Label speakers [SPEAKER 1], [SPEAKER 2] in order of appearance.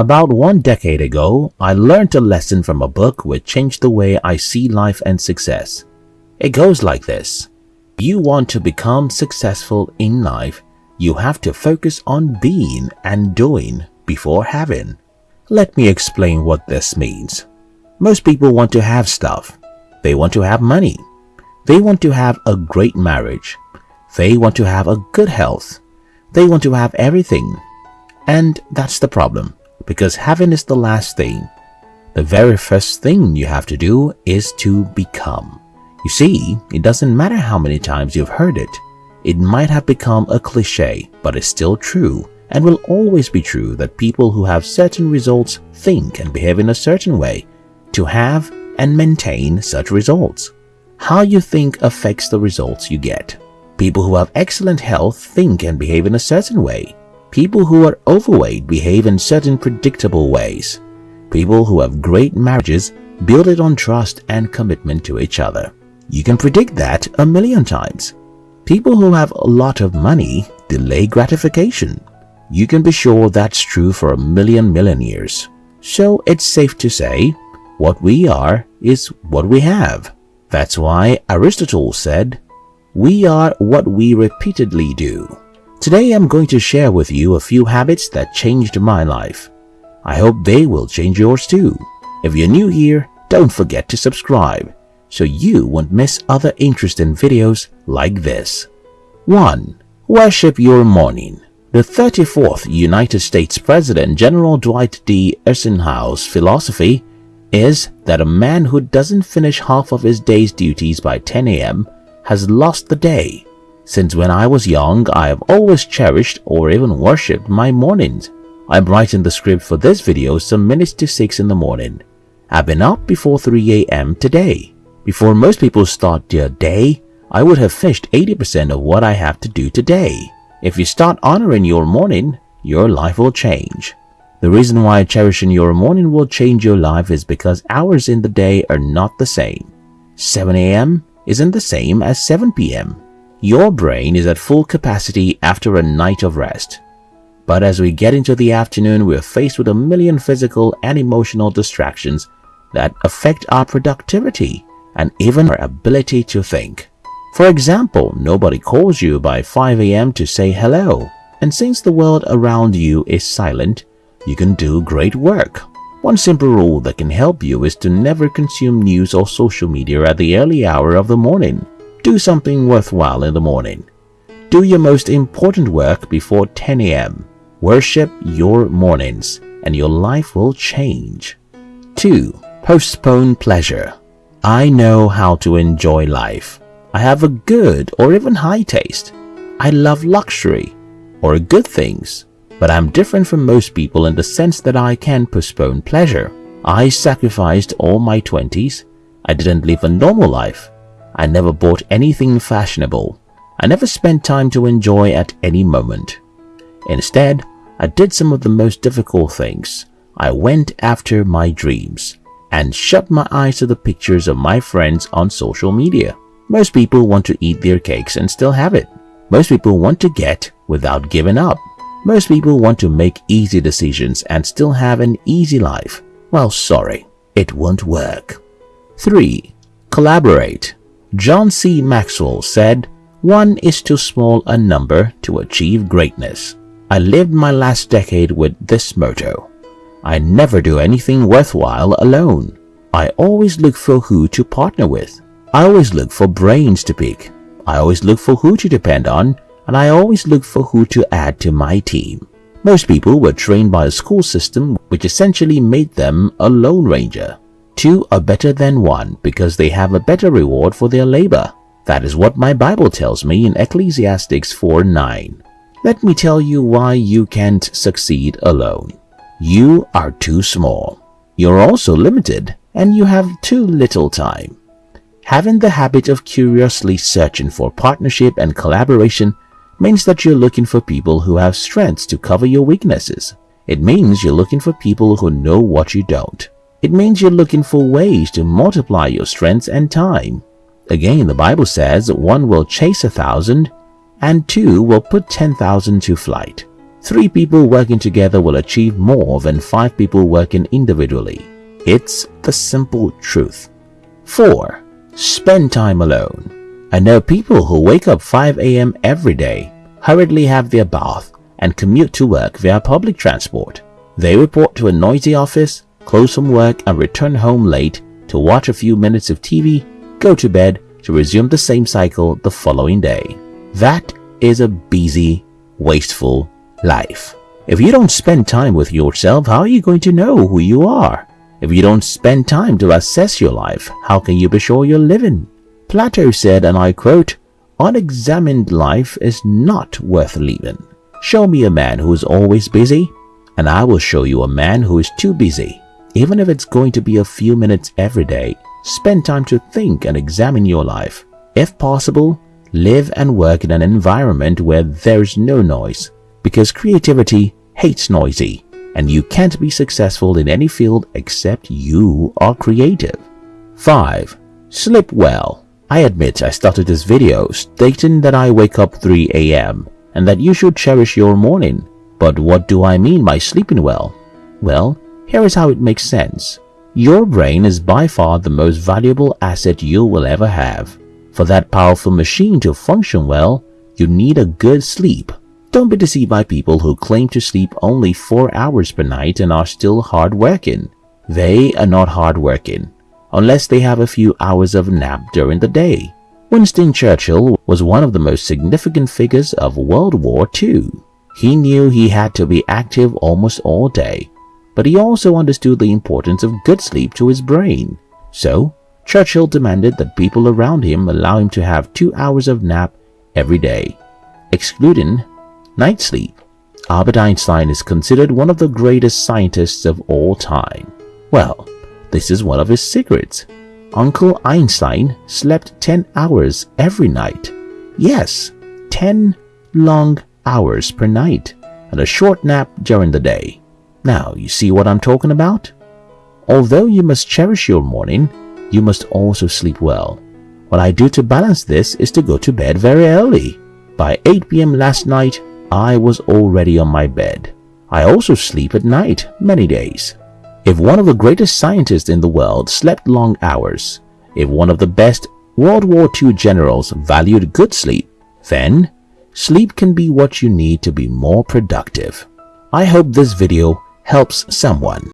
[SPEAKER 1] About one decade ago, I learned a lesson from a book which changed the way I see life and success. It goes like this. You want to become successful in life, you have to focus on being and doing before having. Let me explain what this means. Most people want to have stuff. They want to have money. They want to have a great marriage. They want to have a good health. They want to have everything. And that's the problem, because having is the last thing. The very first thing you have to do is to become. You see, it doesn't matter how many times you've heard it. It might have become a cliche, but it's still true and will always be true that people who have certain results think and behave in a certain way to have and maintain such results. How you think affects the results you get. People who have excellent health think and behave in a certain way. People who are overweight behave in certain predictable ways. People who have great marriages build it on trust and commitment to each other. You can predict that a million times. People who have a lot of money delay gratification. You can be sure that's true for a million million years. So it's safe to say, what we are is what we have. That's why Aristotle said, we are what we repeatedly do. Today I'm going to share with you a few habits that changed my life. I hope they will change yours too. If you're new here, don't forget to subscribe so you won't miss other interesting videos like this. 1. Worship your morning. The 34th United States President General Dwight D. Eisenhower's philosophy is that a man who doesn't finish half of his day's duties by 10 a.m. has lost the day. Since when I was young, I have always cherished or even worshipped my mornings. I'm writing the script for this video some minutes to 6 in the morning. I've been up before 3 a.m. today. Before most people start their day, I would have finished 80% of what I have to do today. If you start honoring your morning, your life will change. The reason why cherishing your morning will change your life is because hours in the day are not the same. 7 a.m. isn't the same as 7 p.m. Your brain is at full capacity after a night of rest. But as we get into the afternoon, we're faced with a million physical and emotional distractions that affect our productivity and even our ability to think. For example, nobody calls you by 5 a.m. to say hello, and since the world around you is silent, you can do great work. One simple rule that can help you is to never consume news or social media at the early hour of the morning. Do something worthwhile in the morning. Do your most important work before 10 a.m. Worship your mornings and your life will change. 2. Postpone pleasure. I know how to enjoy life. I have a good or even high taste. I love luxury or good things, but I'm different from most people in the sense that I can postpone pleasure. I sacrificed all my 20s. I didn't live a normal life. I never bought anything fashionable. I never spent time to enjoy at any moment. Instead, I did some of the most difficult things. I went after my dreams and shut my eyes to the pictures of my friends on social media. Most people want to eat their cakes and still have it. Most people want to get without giving up. Most people want to make easy decisions and still have an easy life. Well, sorry, it won't work. 3. Collaborate. John C. Maxwell said, One is too small a number to achieve greatness. I lived my last decade with this motto. I never do anything worthwhile alone. I always look for who to partner with. I always look for brains to pick. I always look for who to depend on and I always look for who to add to my team. Most people were trained by a school system which essentially made them a lone ranger. Two are better than one because they have a better reward for their labor. That is what my Bible tells me in Ecclesiastes 4:9. Let me tell you why you can't succeed alone. You are too small. You're also limited and you have too little time. Having the habit of curiously searching for partnership and collaboration means that you're looking for people who have strengths to cover your weaknesses. It means you're looking for people who know what you don't. It means you're looking for ways to multiply your strengths and time. Again, the Bible says one will chase a thousand and two will put ten thousand to flight. Three people working together will achieve more than five people working individually. It's the simple truth. 4. Spend time alone. I know people who wake up 5 a.m. every day, hurriedly have their bath, and commute to work via public transport. They report to a noisy office, close from work and return home late to watch a few minutes of TV, go to bed to resume the same cycle the following day. That is a busy, wasteful life. If you don't spend time with yourself, how are you going to know who you are? If you don't spend time to assess your life, how can you be sure you're living? Plato said, and I quote, Unexamined life is not worth living. Show me a man who is always busy, and I will show you a man who is too busy. Even if it's going to be a few minutes every day, spend time to think and examine your life. If possible, live and work in an environment where there's no noise, because creativity hates noisy, and you can't be successful in any field except you are creative. 5. Sleep well. I admit I started this video stating that I wake up 3 a.m. and that you should cherish your morning but what do I mean by sleeping well? Well, here is how it makes sense. Your brain is by far the most valuable asset you will ever have. For that powerful machine to function well, you need a good sleep. Don't be deceived by people who claim to sleep only 4 hours per night and are still hard-working. They are not hard-working, unless they have a few hours of nap during the day. Winston Churchill was one of the most significant figures of World War II. He knew he had to be active almost all day, but he also understood the importance of good sleep to his brain. So, Churchill demanded that people around him allow him to have two hours of nap every day, excluding night sleep. Albert Einstein is considered one of the greatest scientists of all time. Well, this is one of his secrets. Uncle Einstein slept 10 hours every night. Yes, 10 long hours per night and a short nap during the day. Now, you see what I'm talking about? Although you must cherish your morning, you must also sleep well. What I do to balance this is to go to bed very early. By 8 p.m. last night, I was already on my bed. I also sleep at night many days. If one of the greatest scientists in the world slept long hours, if one of the best World War II generals valued good sleep, then Sleep can be what you need to be more productive. I hope this video helps someone.